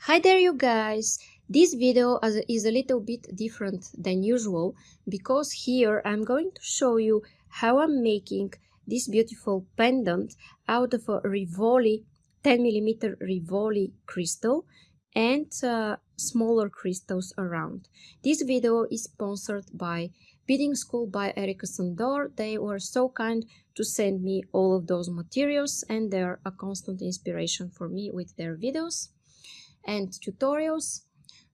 Hi there you guys! This video is a little bit different than usual because here I'm going to show you how I'm making this beautiful pendant out of a Rivoli 10mm Rivoli crystal and uh, smaller crystals around. This video is sponsored by Beading School by Erika Sandor. They were so kind to send me all of those materials and they're a constant inspiration for me with their videos and tutorials.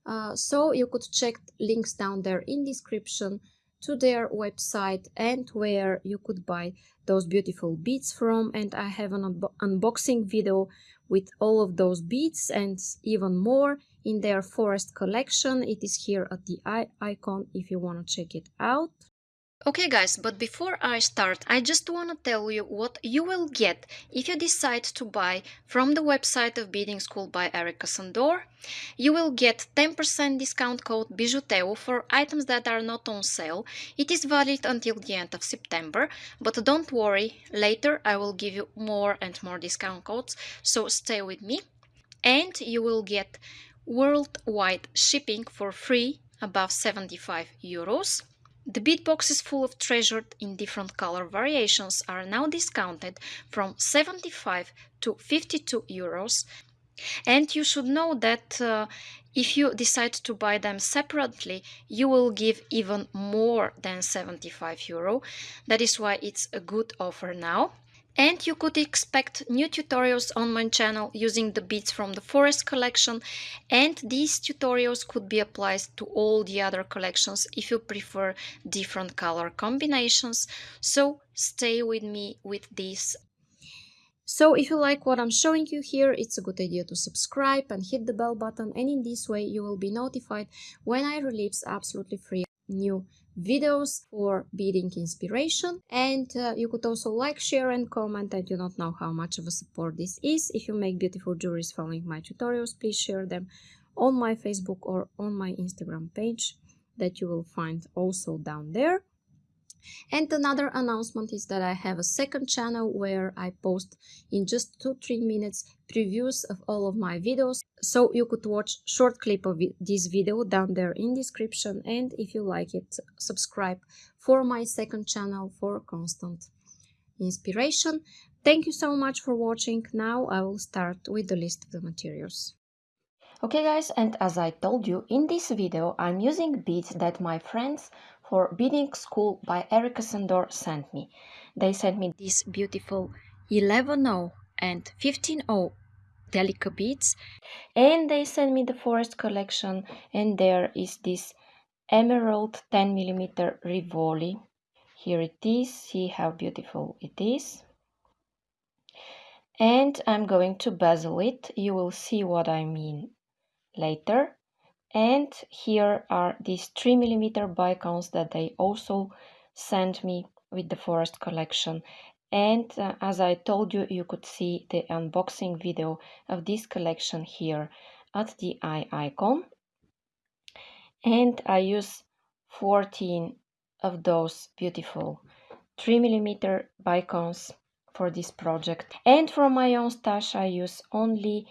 Uh, so you could check links down there in description to their website and where you could buy those beautiful beads from and I have an un unboxing video with all of those beads and even more in their forest collection. It is here at the icon if you want to check it out. Okay guys, but before I start, I just want to tell you what you will get if you decide to buy from the website of Beading School by Erika Sandor. You will get 10% discount code BIJOUTEO for items that are not on sale. It is valid until the end of September, but don't worry, later I will give you more and more discount codes, so stay with me. And you will get worldwide shipping for free above 75 euros. The bead boxes full of treasured in different color variations are now discounted from 75 to 52 euros. And you should know that uh, if you decide to buy them separately, you will give even more than 75 euro. That is why it's a good offer now. And you could expect new tutorials on my channel using the beads from the forest collection and these tutorials could be applied to all the other collections if you prefer different color combinations. So stay with me with this. So if you like what I'm showing you here, it's a good idea to subscribe and hit the bell button and in this way you will be notified when I release absolutely free new videos for beading inspiration. And uh, you could also like share and comment. I do not know how much of a support this is. If you make beautiful jewelries following my tutorials please share them on my facebook or on my instagram page that you will find also down there and another announcement is that I have a second channel where I post in just 2-3 minutes previews of all of my videos. So you could watch short clip of this video down there in description and if you like it, subscribe for my second channel for constant inspiration. Thank you so much for watching. Now I will start with the list of the materials. Okay guys, and as I told you, in this video I'm using beads that my friends for Beading School by Erika Sandor sent me. They sent me these beautiful 11.0 and 15.0 Delica beads and they sent me the forest collection and there is this emerald 10 millimeter Rivoli. Here it is, see how beautiful it is. And I'm going to bezel it, you will see what I mean later and here are these 3 millimeter bicones that they also sent me with the forest collection. And uh, as I told you you could see the unboxing video of this collection here at the eye icon. And I use 14 of those beautiful 3 millimeter bicones for this project. And for my own stash I use only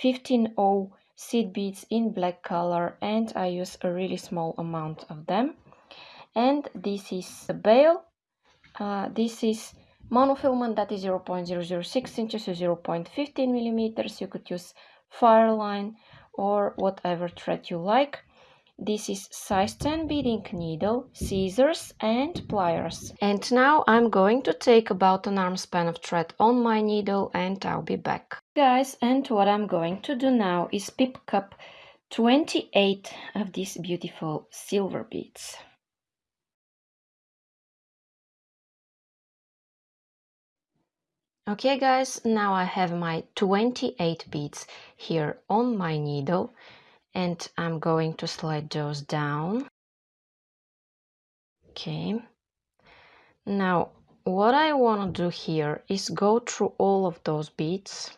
15.0 seed beads in black color and I use a really small amount of them. And this is the bail uh, this is monofilament that is 0.006 inches or 0.15 millimeters. You could use fireline or whatever thread you like this is size 10 beading needle, scissors and pliers. And now I'm going to take about an arm span of thread on my needle and I'll be back. Guys, and what I'm going to do now is pip cup 28 of these beautiful silver beads. Okay guys, now I have my 28 beads here on my needle and I'm going to slide those down. Okay. Now, what I want to do here is go through all of those beads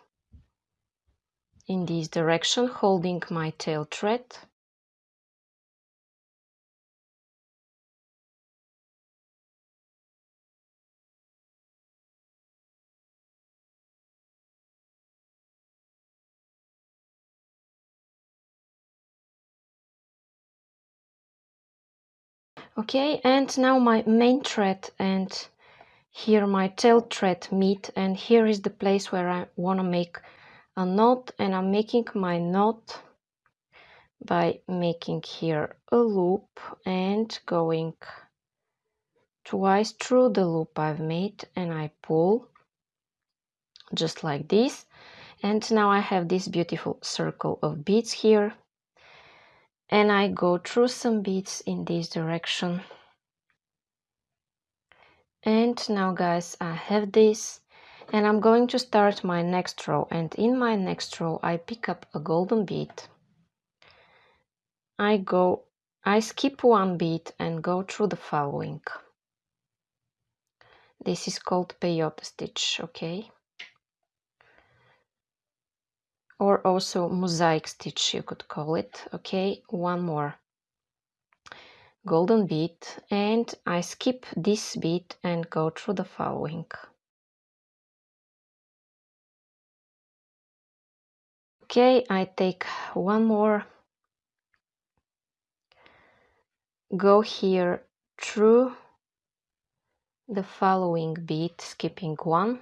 in this direction, holding my tail thread. Okay and now my main thread and here my tail thread meet and here is the place where I want to make a knot and I'm making my knot by making here a loop and going twice through the loop I've made and I pull just like this. And now I have this beautiful circle of beads here and I go through some beads in this direction. And now guys I have this and I'm going to start my next row. And in my next row I pick up a golden bead I go I skip one bead and go through the following. This is called peyote stitch okay or also mosaic stitch you could call it. Okay one more. Golden bead and I skip this bead and go through the following. Okay I take one more. Go here through the following bead skipping one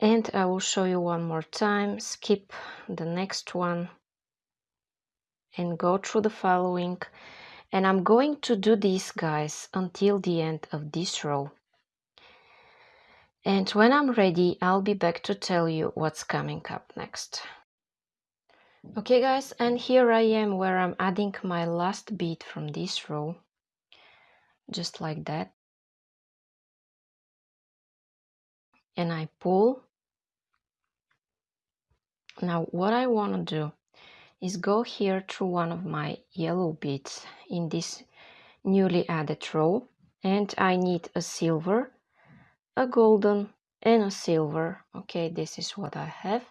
and I will show you one more time. Skip the next one and go through the following. And I'm going to do this guys until the end of this row. And when I'm ready I'll be back to tell you what's coming up next. Okay guys and here I am where I'm adding my last bead from this row. Just like that. And I pull now what I want to do is go here through one of my yellow beads in this newly added row and I need a silver, a golden and a silver. Okay, this is what I have.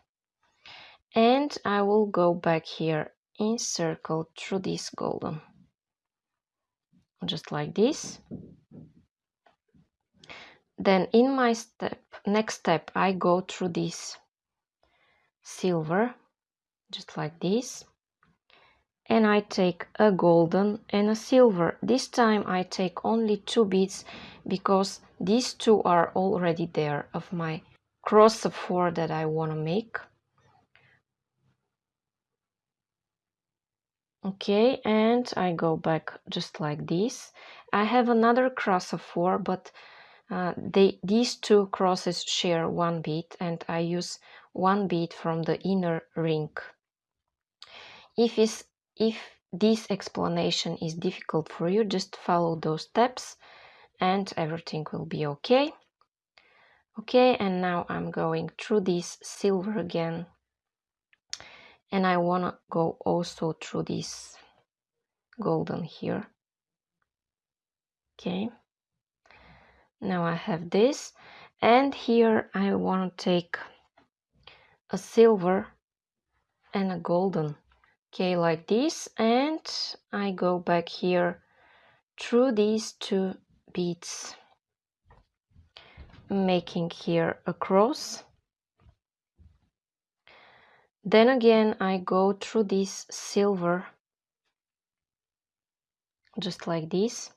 And I will go back here in circle through this golden. Just like this. Then in my step, next step, I go through this silver just like this. And I take a golden and a silver. This time I take only two beads because these two are already there of my cross of four that I want to make. Okay and I go back just like this. I have another cross of four but uh, they, these two crosses share one bead and I use one bead from the inner ring. If, is, if this explanation is difficult for you, just follow those steps and everything will be okay. Okay, and now I'm going through this silver again and I want to go also through this golden here. Okay, now I have this and here I want to take a silver and a golden. Okay like this and I go back here through these two beads making here a cross. Then again I go through this silver just like this.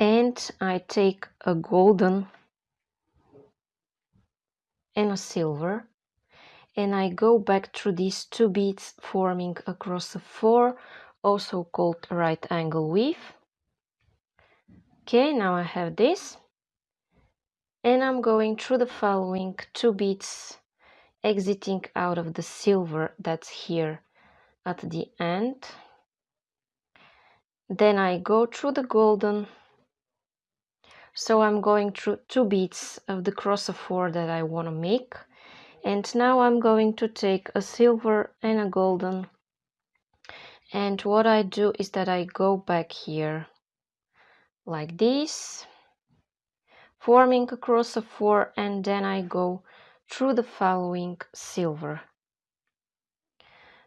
And I take a golden and a silver. And I go back through these two beads forming across a four also called right angle weave. Okay now I have this. And I'm going through the following two beads exiting out of the silver that's here at the end. Then I go through the golden so I'm going through two beads of the cross of four that I want to make. And now I'm going to take a silver and a golden. And what I do is that I go back here like this forming a cross of four and then I go through the following silver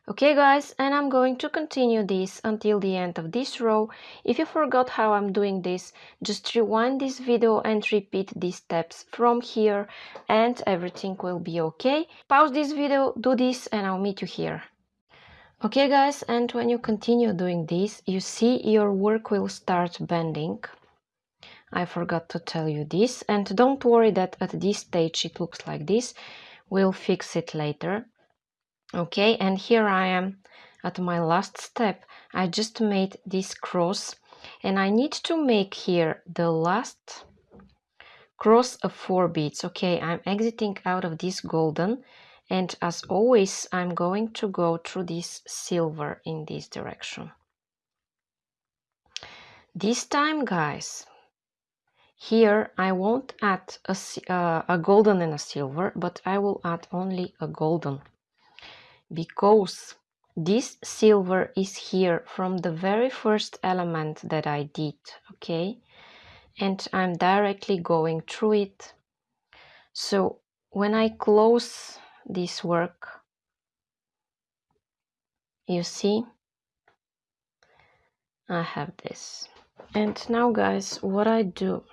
Okay guys, and I'm going to continue this until the end of this row. If you forgot how I'm doing this, just rewind this video and repeat these steps from here and everything will be okay. Pause this video, do this and I'll meet you here. Okay guys, and when you continue doing this, you see your work will start bending. I forgot to tell you this. And don't worry that at this stage it looks like this. We'll fix it later. Okay, and here I am at my last step. I just made this cross and I need to make here the last cross of four beads. Okay, I'm exiting out of this golden and as always I'm going to go through this silver in this direction. This time guys, here I won't add a, uh, a golden and a silver, but I will add only a golden because this silver is here from the very first element that I did, okay? And I'm directly going through it. So when I close this work you see I have this and now guys what I do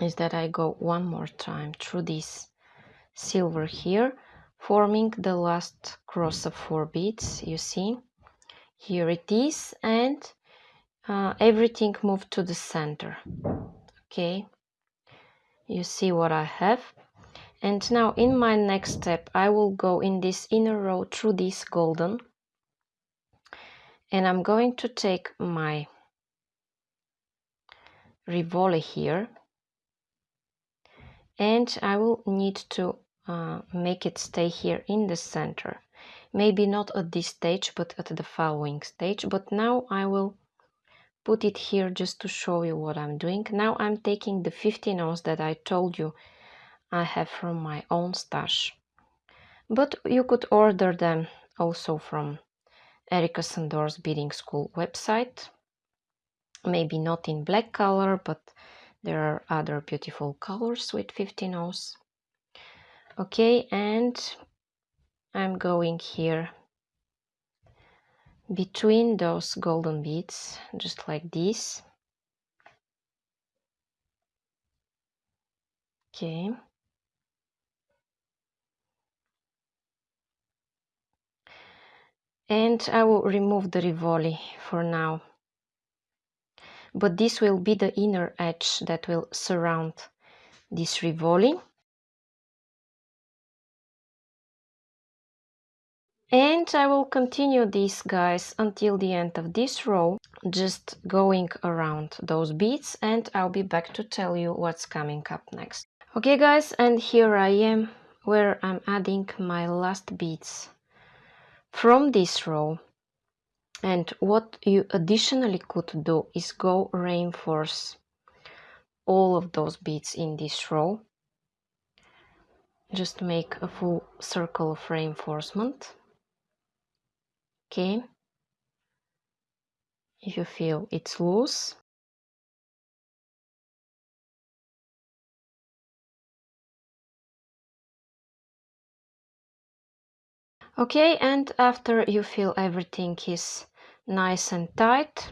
is that I go one more time through this silver here forming the last cross of four beads you see. Here it is and uh, everything moved to the center. Okay. You see what I have. And now in my next step I will go in this inner row through this golden. And I'm going to take my Rivoli here. And I will need to uh, make it stay here in the center maybe not at this stage but at the following stage but now I will put it here just to show you what I'm doing now I'm taking the 15 ounce that I told you I have from my own stash. But you could order them also from Erika Sandor's Beading School website. Maybe not in black color, but there are other beautiful colors with 15 ounce. Okay, and I'm going here between those golden beads, just like this. Okay. and I will remove the Rivoli for now. But this will be the inner edge that will surround this Rivoli. And I will continue this guys until the end of this row, just going around those beads and I'll be back to tell you what's coming up next. Okay guys, and here I am where I'm adding my last beads from this row. And what you additionally could do is go reinforce all of those beads in this row. Just make a full circle of reinforcement okay if you feel it's loose Okay, and after you feel everything is nice and tight,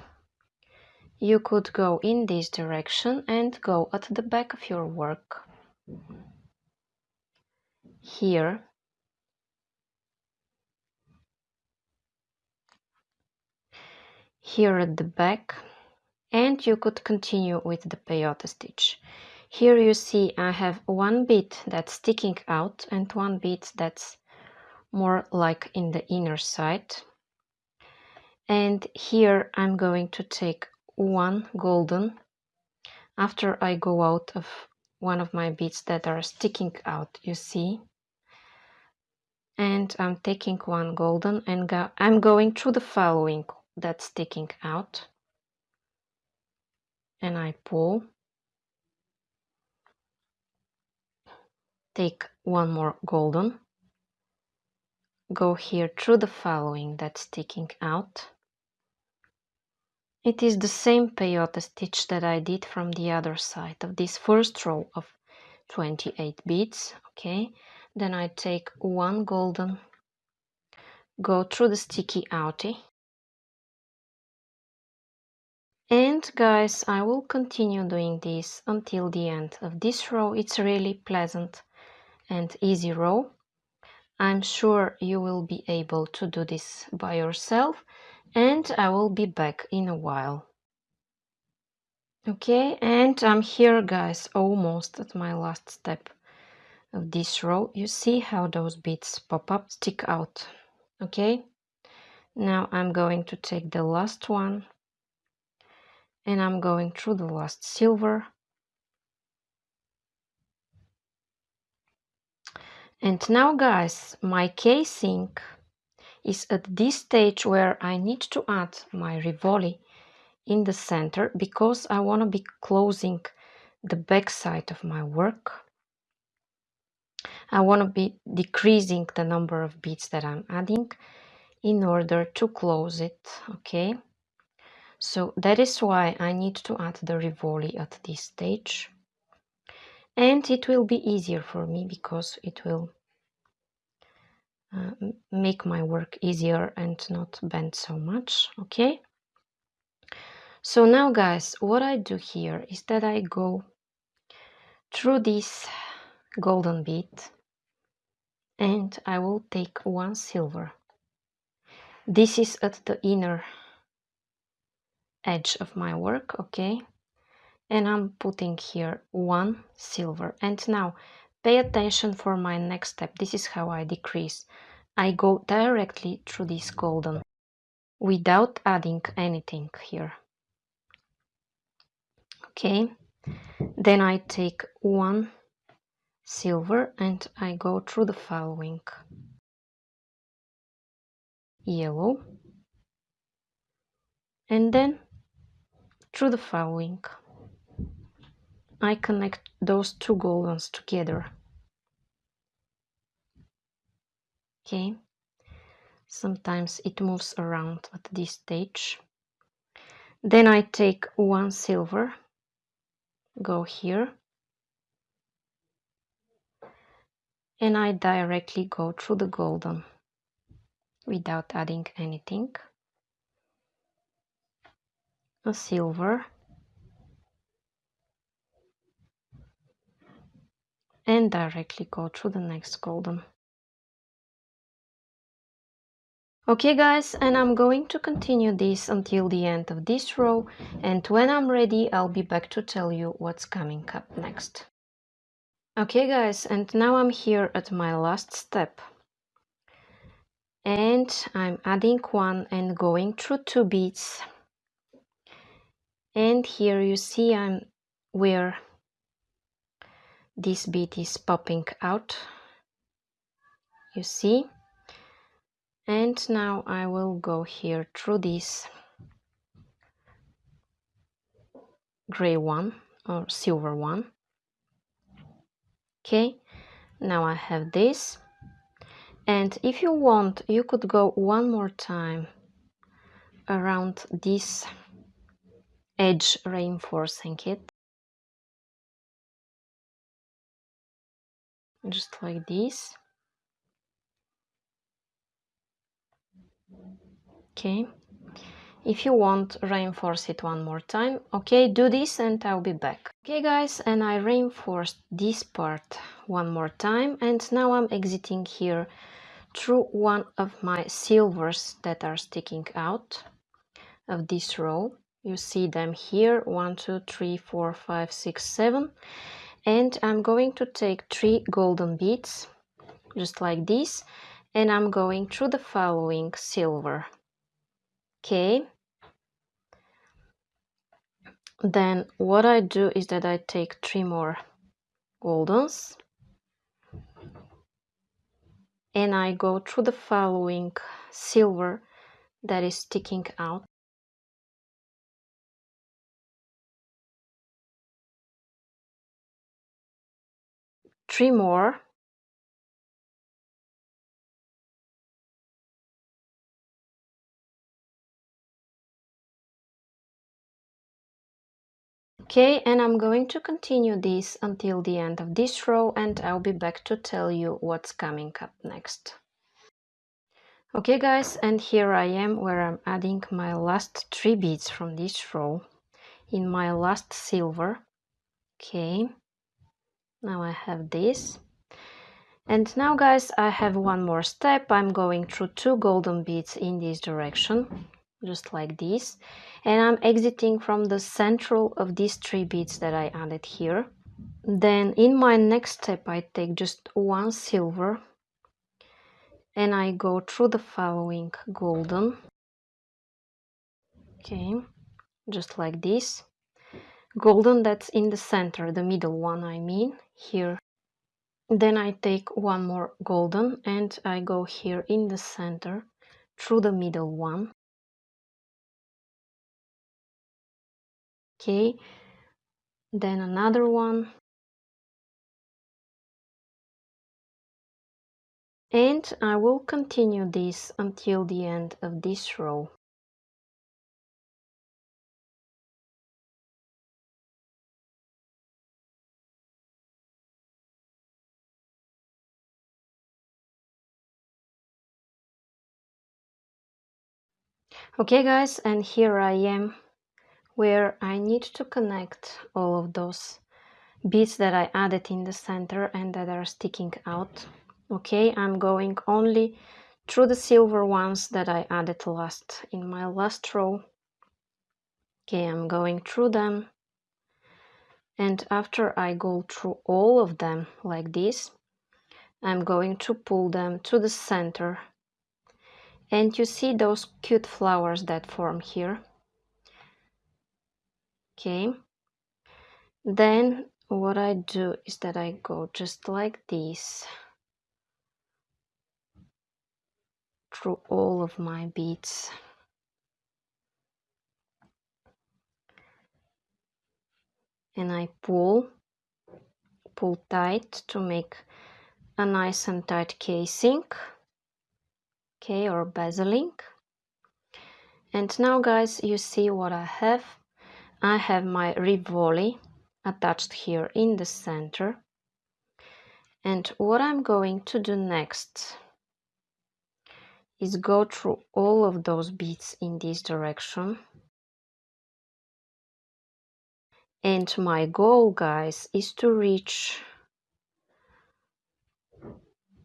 you could go in this direction and go at the back of your work. Here. Here at the back and you could continue with the peyote stitch. Here you see I have one bit that's sticking out and one bit that's more like in the inner side and here I'm going to take one golden after I go out of one of my beads that are sticking out you see and I'm taking one golden and go I'm going through the following that's sticking out and I pull take one more golden go here through the following that's sticking out. It is the same peyote stitch that I did from the other side of this first row of 28 beads, okay? Then I take one golden, go through the sticky outie. And guys, I will continue doing this until the end of this row. It's really pleasant and easy row I'm sure you will be able to do this by yourself and I will be back in a while. Okay, and I'm here guys, almost at my last step of this row. You see how those beads pop up, stick out. Okay, now I'm going to take the last one and I'm going through the last silver And now guys, my casing is at this stage where I need to add my Rivoli in the center because I want to be closing the back side of my work. I want to be decreasing the number of beads that I'm adding in order to close it, okay? So that is why I need to add the Rivoli at this stage. And it will be easier for me because it will uh, make my work easier and not bend so much. Okay? So now guys what I do here is that I go through this golden bead and I will take one silver. This is at the inner edge of my work okay? And I'm putting here one silver. And now pay attention for my next step. This is how I decrease. I go directly through this golden without adding anything here. Okay? Then I take one silver and I go through the following. Yellow. And then through the following I connect those two gold together. Okay, sometimes it moves around at this stage. Then I take one silver, go here, and I directly go through the golden without adding anything. Silver and directly go through the next golden. Okay guys, and I'm going to continue this until the end of this row and when I'm ready I'll be back to tell you what's coming up next. Okay guys, and now I'm here at my last step. And I'm adding one and going through two beads. And here you see I'm where this bead is popping out. You see? And now I will go here through this gray one or silver one. Okay now I have this. And if you want you could go one more time around this edge reinforcing it. Just like this. Okay. If you want reinforce it one more time. Okay do this and I'll be back. Okay guys and I reinforced this part one more time and now I'm exiting here through one of my silvers that are sticking out of this row you see them here one two three four five six seven. And I'm going to take three golden beads just like this. And I'm going through the following silver. Okay. Then what I do is that I take three more goldens. And I go through the following silver that is sticking out three more Okay, and I'm going to continue this until the end of this row and I'll be back to tell you what's coming up next. Okay guys, and here I am where I'm adding my last three beads from this row in my last silver. Okay, now I have this. And now guys I have one more step. I'm going through two golden beads in this direction just like this. And I'm exiting from the central of these three beads that I added here. Then in my next step I take just one silver and I go through the following golden. Okay just like this. Golden that's in the center the middle one I mean here. Then I take one more golden and I go here in the center through the middle one. Okay. Then another one. And I will continue this until the end of this row. Okay guys, and here I am where I need to connect all of those beads that I added in the center and that are sticking out. Okay i'm going only through the silver ones that i added last in my last row. Okay i'm going through them. And after i go through all of them like this i'm going to pull them to the center and you see those cute flowers that form here. Okay. Then what i do is that i go just like this through all of my beads. And I pull, pull tight to make a nice and tight casing, okay, or bezeling. And now guys, you see what I have. I have my Rivoli attached here in the center. And what I'm going to do next is go through all of those beads in this direction. And my goal, guys, is to reach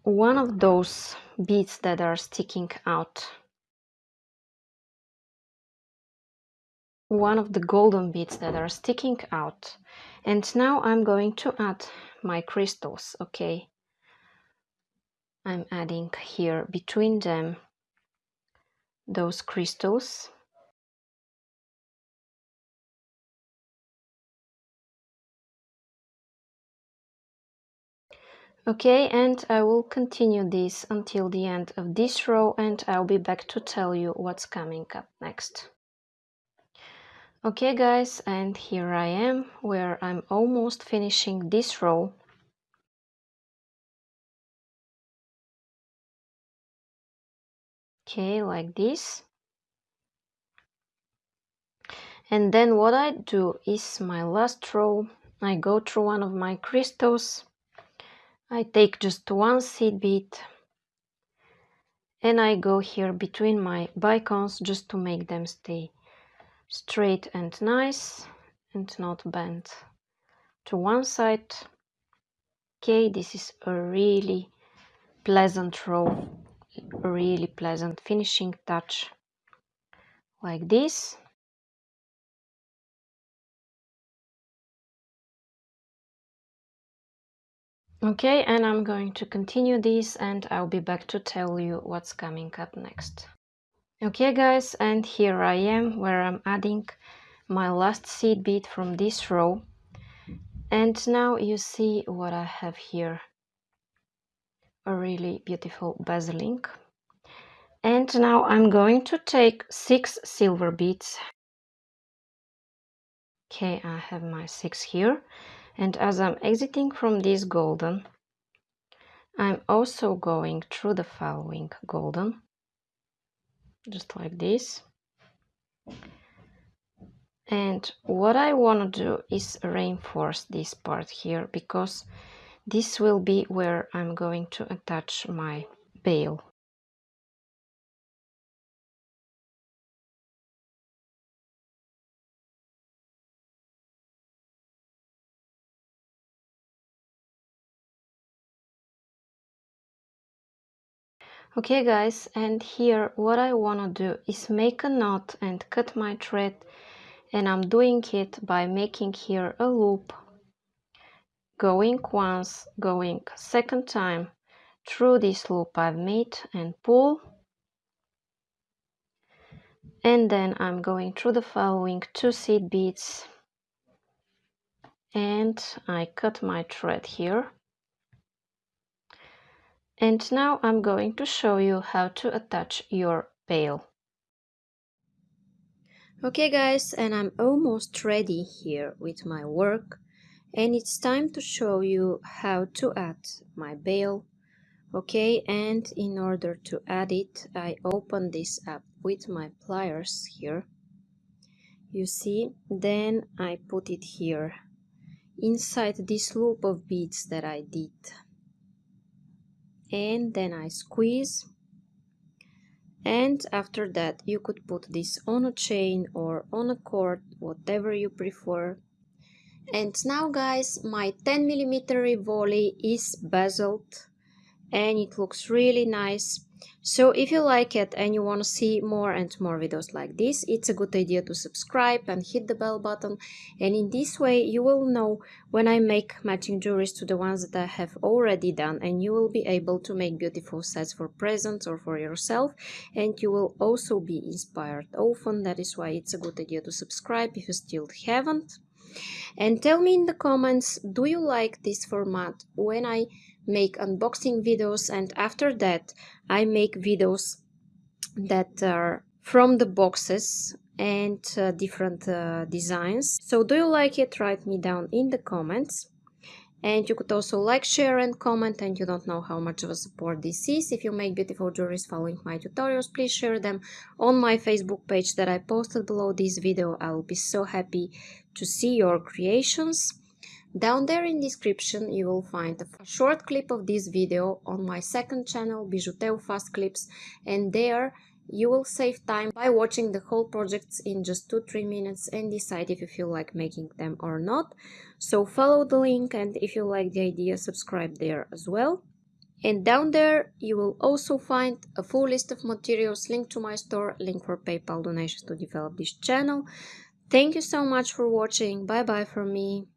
one of those beads that are sticking out. One of the golden beads that are sticking out. And now I'm going to add my crystals, okay? I'm adding here between them those crystals Okay, and I will continue this until the end of this row and I'll be back to tell you what's coming up next. Okay guys, and here I am where I'm almost finishing this row. Okay like this. And then what I do is my last row I go through one of my crystals I take just one seed bead and I go here between my bicones just to make them stay straight and nice and not bent to one side. Okay this is a really pleasant row really pleasant finishing touch like this okay and I'm going to continue this and I'll be back to tell you what's coming up next okay guys and here I am where I'm adding my last seed bead from this row and now you see what I have here a really beautiful bezeling. And now I'm going to take six silver beads. Okay, I have my six here. And as I'm exiting from this golden, I'm also going through the following golden, just like this. And what I want to do is reinforce this part here because this will be where I'm going to attach my bail. Okay guys, and here what I want to do is make a knot and cut my thread and I'm doing it by making here a loop. Going once, going second time. Through this loop I've made and pull. And then I'm going through the following two seed beads. And I cut my thread here and now I'm going to show you how to attach your bail okay guys and I'm almost ready here with my work. And it's time to show you how to add my bail okay and in order to add it I open this up with my pliers here. You see then I put it here inside this loop of beads that I did and then I squeeze. And after that you could put this on a chain or on a cord whatever you prefer. And now guys my 10 millimeter Rivoli is bezeled and it looks really nice. So if you like it and you want to see more and more videos like this it's a good idea to subscribe and hit the bell button. And in this way you will know when I make matching jewelries to the ones that I have already done and you will be able to make beautiful sets for presents or for yourself. And you will also be inspired often. That is why it's a good idea to subscribe if you still haven't. And tell me in the comments do you like this format? When I make unboxing videos and after that I make videos that are from the boxes and uh, different uh, designs. So do you like it? Write me down in the comments. And you could also like share and comment and you don't know how much of a support this is. If you make beautiful jewelries following my tutorials please share them on my facebook page that i posted below this video. I will be so happy to see your creations down there in description you will find a short clip of this video on my second channel Bijuteu Fast Clips and there you will save time by watching the whole projects in just 2-3 minutes and decide if you feel like making them or not. So follow the link and if you like the idea subscribe there as well. And down there you will also find a full list of materials, link to my store, link for PayPal donations to develop this channel. Thank you so much for watching, bye bye from me.